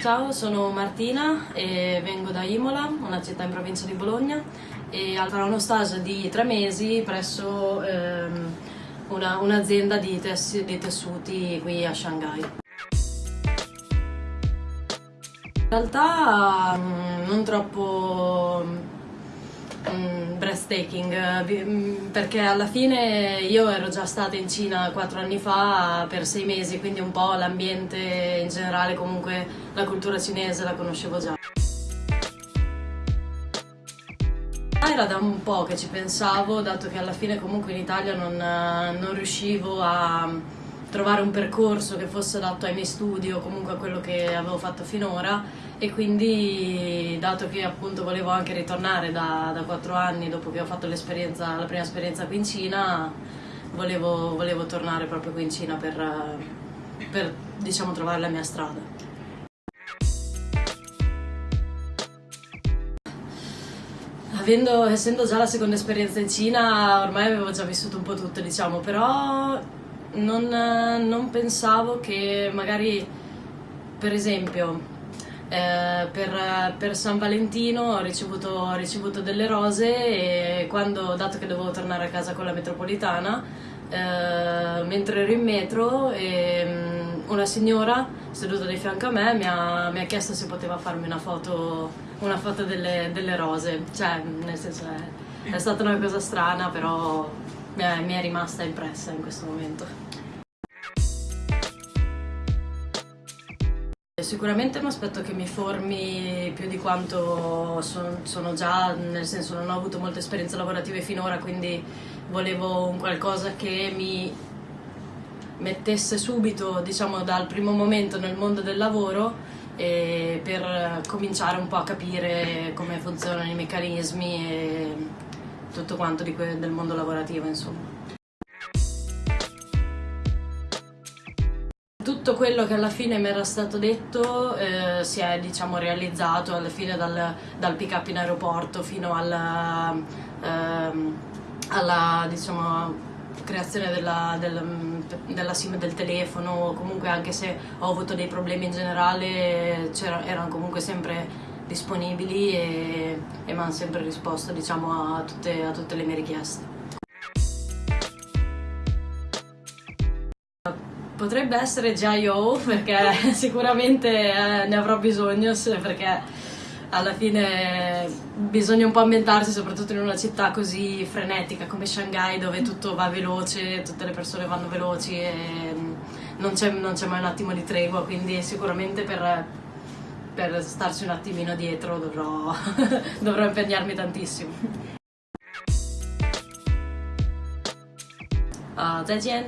Ciao, sono Martina e vengo da Imola, una città in provincia di Bologna e farò uno stage di tre mesi presso ehm, un'azienda un di, tess di tessuti qui a Shanghai. In realtà mm, non troppo mm, breathtaking mm, perché alla fine io ero già stata in Cina quattro anni fa per sei mesi quindi un po' l'ambiente in generale comunque la cultura cinese la conoscevo già. Era da un po' che ci pensavo dato che alla fine comunque in Italia non, non riuscivo a trovare un percorso che fosse adatto ai miei studi o comunque a quello che avevo fatto finora e quindi dato che appunto volevo anche ritornare da, da 4 anni dopo che ho fatto la prima esperienza qui in Cina volevo, volevo tornare proprio qui in Cina per, per diciamo trovare la mia strada. Avendo, essendo già la seconda esperienza in Cina ormai avevo già vissuto un po' tutto diciamo però non, non pensavo che magari, per esempio, eh, per, per, San Valentino ho ricevuto, ho ricevuto, delle rose e quando, dato che dovevo tornare a casa con la metropolitana, eh, mentre ero in metro, e, mm, una signora seduta di fianco a me mi ha, mi ha chiesto se poteva farmi una foto, una foto delle, delle, rose, cioè nel senso è, è stata una cosa strana però è, mi è rimasta impressa in questo momento. Sicuramente mi aspetto che mi formi più di quanto son, sono già, nel senso non ho avuto molte esperienze lavorative finora, quindi volevo un qualcosa che mi mettesse subito, diciamo dal primo momento nel mondo del lavoro per cominciare un po' a capire come funzionano i meccanismi e tutto quanto del mondo lavorativo insomma. Tutto quello che alla fine mi era stato detto eh, si è diciamo, realizzato alla fine dal, dal pick up in aeroporto fino alla, ehm, alla diciamo, creazione della, del, della SIM del telefono, comunque anche se ho avuto dei problemi in generale erano comunque sempre disponibili e, e mi hanno sempre risposto diciamo, a, tutte, a tutte le mie richieste. Potrebbe essere GIO perché sicuramente eh, ne avrò bisogno perché alla fine bisogna un po' ambientarsi soprattutto in una città così frenetica come Shanghai dove tutto va veloce, tutte le persone vanno veloci e non c'è mai un attimo di tregua quindi sicuramente per, per starci un attimino dietro dovrò, dovrò impegnarmi tantissimo. Uh, 再见。